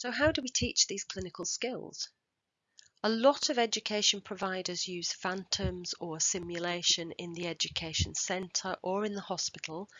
So how do we teach these clinical skills? A lot of education providers use phantoms or simulation in the education centre or in the hospital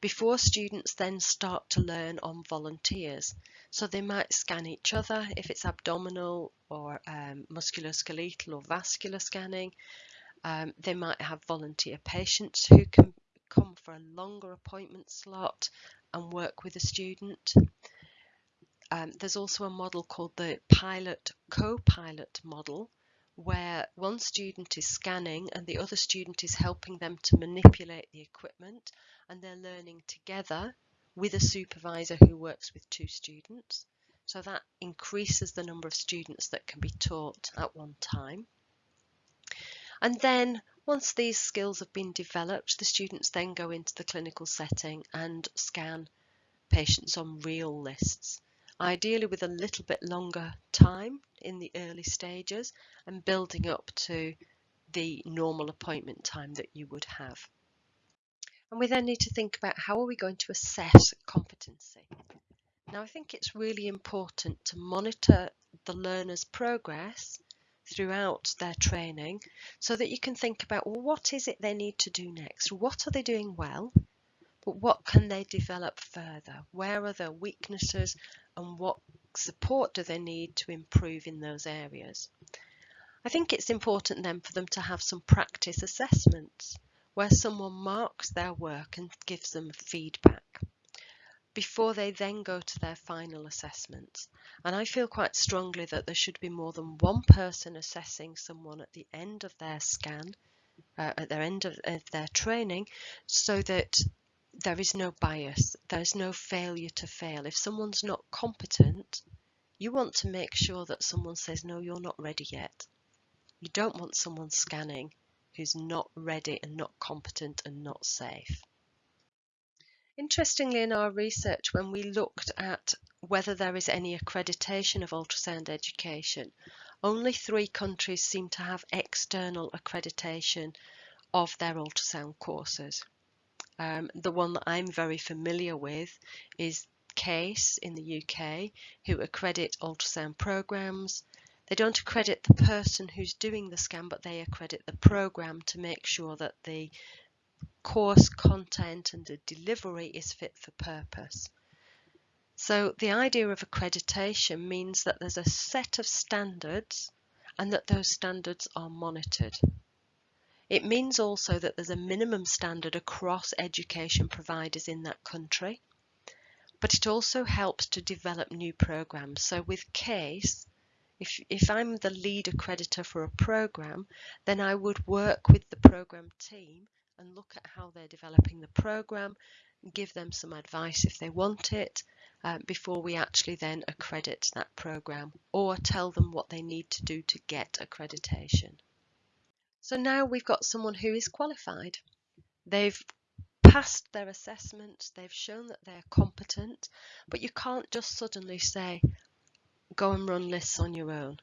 before students then start to learn on volunteers. So they might scan each other if it's abdominal or um, musculoskeletal or vascular scanning. Um, they might have volunteer patients who can come for a longer appointment slot and work with a student. Um, there's also a model called the pilot co-pilot model where one student is scanning and the other student is helping them to manipulate the equipment and they're learning together with a supervisor who works with two students. So that increases the number of students that can be taught at one time. And then once these skills have been developed, the students then go into the clinical setting and scan patients on real lists, ideally with a little bit longer time in the early stages and building up to the normal appointment time that you would have. And we then need to think about how are we going to assess competency. Now I think it's really important to monitor the learner's progress throughout their training so that you can think about well, what is it they need to do next? What are they doing well? But what can they develop further? Where are their weaknesses and what support do they need to improve in those areas? I think it's important then for them to have some practice assessments where someone marks their work and gives them feedback before they then go to their final assessments. And I feel quite strongly that there should be more than one person assessing someone at the end of their scan, uh, at their end of, of their training, so that there is no bias, there's no failure to fail. If someone's not competent, you want to make sure that someone says, no, you're not ready yet. You don't want someone scanning who's not ready and not competent and not safe. Interestingly, in our research, when we looked at whether there is any accreditation of ultrasound education, only three countries seem to have external accreditation of their ultrasound courses. Um, the one that I'm very familiar with is CASE in the UK, who accredit ultrasound programs, they don't accredit the person who's doing the scan, but they accredit the program to make sure that the course content and the delivery is fit for purpose. So the idea of accreditation means that there's a set of standards and that those standards are monitored. It means also that there's a minimum standard across education providers in that country, but it also helps to develop new programs. So with CASE, if, if I'm the lead accreditor for a program, then I would work with the program team and look at how they're developing the program, give them some advice if they want it, uh, before we actually then accredit that program or tell them what they need to do to get accreditation. So now we've got someone who is qualified. They've passed their assessment, they've shown that they're competent, but you can't just suddenly say, go and run lists on your own.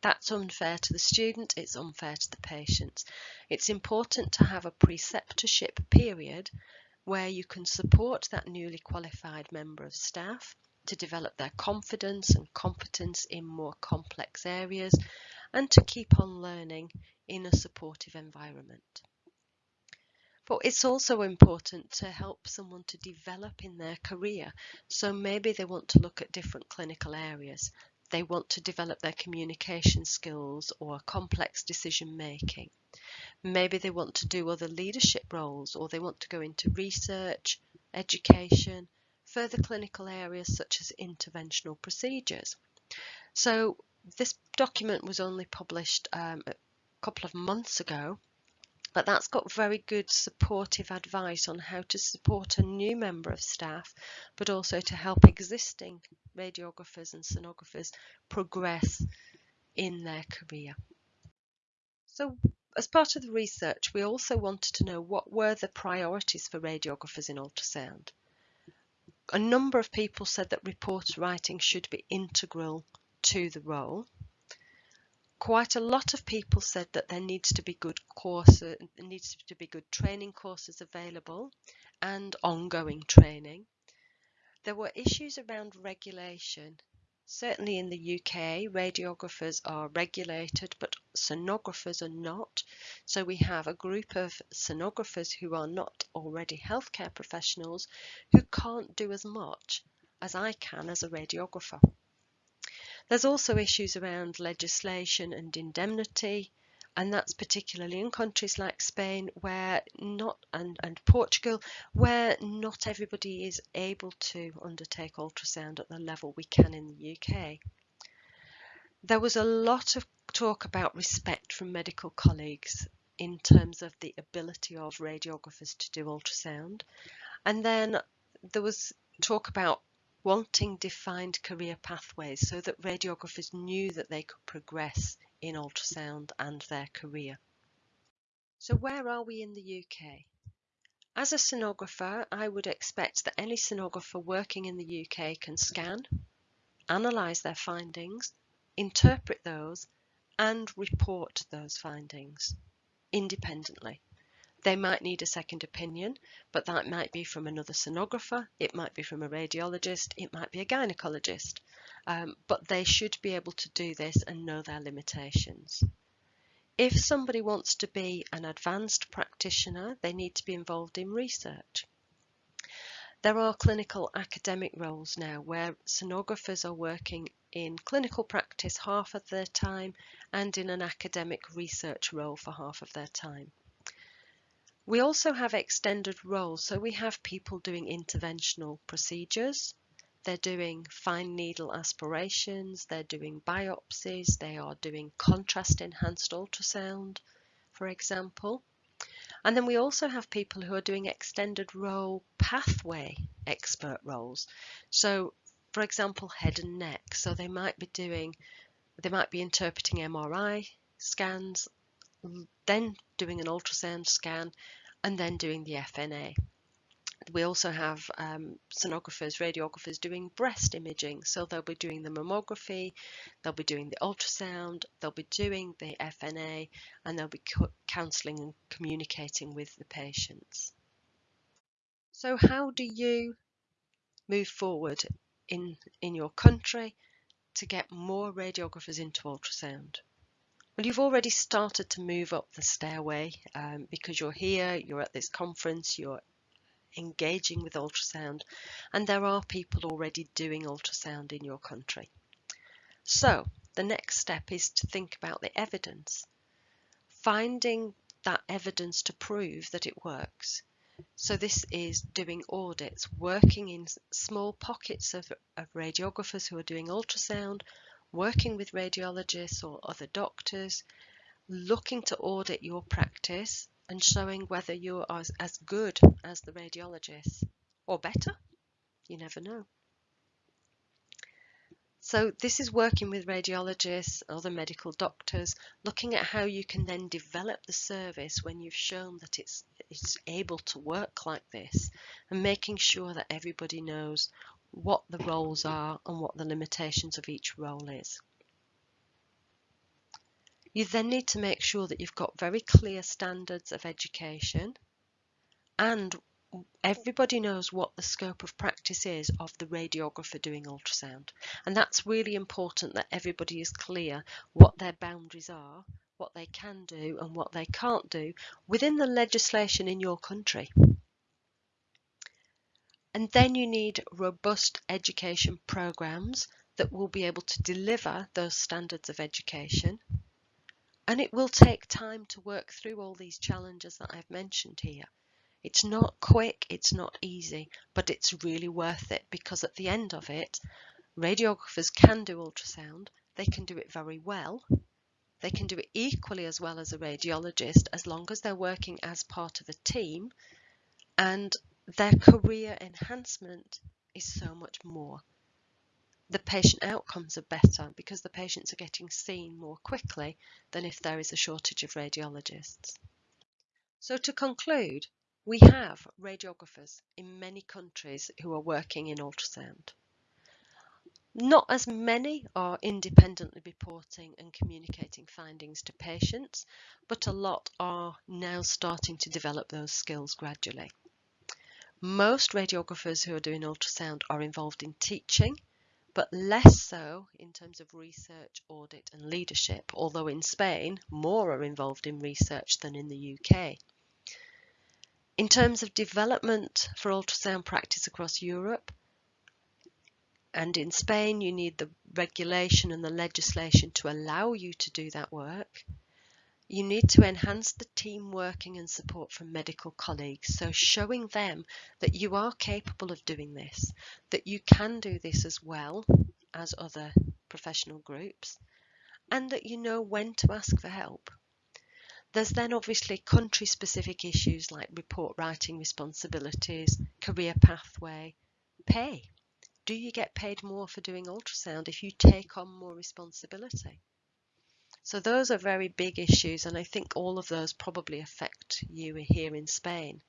That's unfair to the student, it's unfair to the patient. It's important to have a preceptorship period where you can support that newly qualified member of staff to develop their confidence and competence in more complex areas and to keep on learning in a supportive environment. But it's also important to help someone to develop in their career. So maybe they want to look at different clinical areas. They want to develop their communication skills or complex decision making. Maybe they want to do other leadership roles or they want to go into research, education, further clinical areas such as interventional procedures. So this document was only published um, a couple of months ago but that's got very good supportive advice on how to support a new member of staff, but also to help existing radiographers and sonographers progress in their career. So as part of the research, we also wanted to know what were the priorities for radiographers in ultrasound. A number of people said that report writing should be integral to the role quite a lot of people said that there needs to be good courses, needs to be good training courses available and ongoing training. There were issues around regulation Certainly in the UK, radiographers are regulated, but sonographers are not. So we have a group of sonographers who are not already healthcare professionals who can't do as much as I can as a radiographer. There's also issues around legislation and indemnity, and that's particularly in countries like Spain where not and, and Portugal where not everybody is able to undertake ultrasound at the level we can in the UK. There was a lot of talk about respect from medical colleagues in terms of the ability of radiographers to do ultrasound and then there was talk about wanting defined career pathways so that radiographers knew that they could progress in ultrasound and their career. So where are we in the UK? As a sonographer, I would expect that any sonographer working in the UK can scan, analyse their findings, interpret those and report those findings independently. They might need a second opinion, but that might be from another sonographer, it might be from a radiologist, it might be a gynecologist. Um, but they should be able to do this and know their limitations. If somebody wants to be an advanced practitioner, they need to be involved in research. There are clinical academic roles now where sonographers are working in clinical practice half of their time and in an academic research role for half of their time. We also have extended roles, so we have people doing interventional procedures, they're doing fine needle aspirations, they're doing biopsies, they are doing contrast enhanced ultrasound, for example. And then we also have people who are doing extended role pathway expert roles. So, for example, head and neck. So they might be doing, they might be interpreting MRI scans then doing an ultrasound scan, and then doing the FNA. We also have um, sonographers, radiographers doing breast imaging. So they'll be doing the mammography, they'll be doing the ultrasound, they'll be doing the FNA, and they'll be counselling and communicating with the patients. So how do you move forward in, in your country to get more radiographers into ultrasound? Well, you've already started to move up the stairway um, because you're here, you're at this conference, you're engaging with ultrasound, and there are people already doing ultrasound in your country. So the next step is to think about the evidence, finding that evidence to prove that it works. So this is doing audits, working in small pockets of, of radiographers who are doing ultrasound, working with radiologists or other doctors, looking to audit your practice and showing whether you're as, as good as the radiologist or better. You never know. So this is working with radiologists, other medical doctors, looking at how you can then develop the service when you've shown that it's, it's able to work like this and making sure that everybody knows what the roles are and what the limitations of each role is. You then need to make sure that you've got very clear standards of education and everybody knows what the scope of practice is of the radiographer doing ultrasound. And that's really important that everybody is clear what their boundaries are, what they can do and what they can't do within the legislation in your country. And then you need robust education programs that will be able to deliver those standards of education. And it will take time to work through all these challenges that I've mentioned here. It's not quick, it's not easy, but it's really worth it because at the end of it, radiographers can do ultrasound, they can do it very well, they can do it equally as well as a radiologist as long as they're working as part of a team and their career enhancement is so much more. The patient outcomes are better because the patients are getting seen more quickly than if there is a shortage of radiologists. So to conclude, we have radiographers in many countries who are working in ultrasound. Not as many are independently reporting and communicating findings to patients, but a lot are now starting to develop those skills gradually. Most radiographers who are doing ultrasound are involved in teaching, but less so in terms of research, audit and leadership, although in Spain more are involved in research than in the UK. In terms of development for ultrasound practice across Europe, and in Spain you need the regulation and the legislation to allow you to do that work. You need to enhance the team working and support from medical colleagues. So showing them that you are capable of doing this, that you can do this as well as other professional groups, and that you know when to ask for help. There's then obviously country specific issues like report writing responsibilities, career pathway, pay. Do you get paid more for doing ultrasound if you take on more responsibility? So those are very big issues and I think all of those probably affect you here in Spain.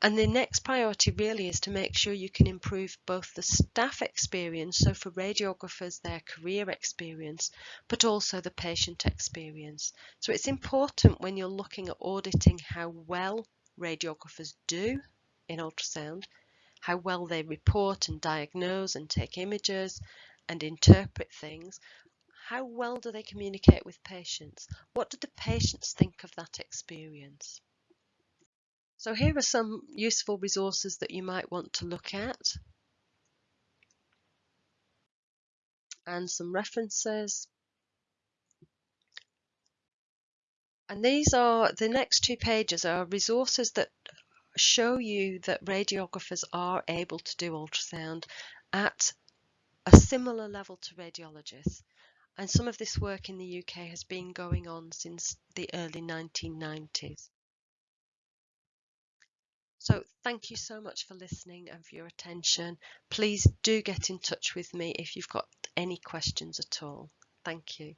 And the next priority really is to make sure you can improve both the staff experience, so for radiographers, their career experience, but also the patient experience. So it's important when you're looking at auditing how well radiographers do in ultrasound, how well they report and diagnose and take images and interpret things, how well do they communicate with patients? What do the patients think of that experience? So here are some useful resources that you might want to look at. And some references. And these are, the next two pages are resources that show you that radiographers are able to do ultrasound at a similar level to radiologists and some of this work in the UK has been going on since the early 1990s. So thank you so much for listening and for your attention. Please do get in touch with me if you've got any questions at all. Thank you.